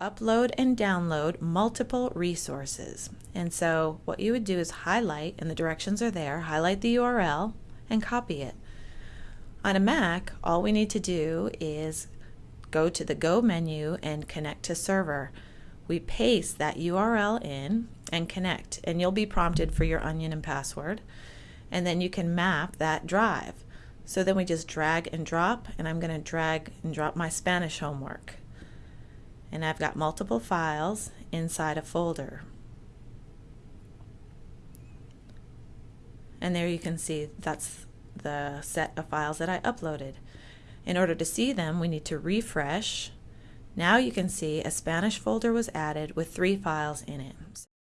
upload and download multiple resources. And so what you would do is highlight, and the directions are there, highlight the URL and copy it. On a Mac, all we need to do is go to the Go menu and connect to server. We paste that URL in and connect, and you'll be prompted for your ONYEN and password. And then you can map that drive. So then we just drag and drop, and I'm going to drag and drop my Spanish homework. And I've got multiple files inside a folder. And there you can see that's the set of files that I uploaded. In order to see them, we need to refresh. Now you can see a Spanish folder was added with three files in it.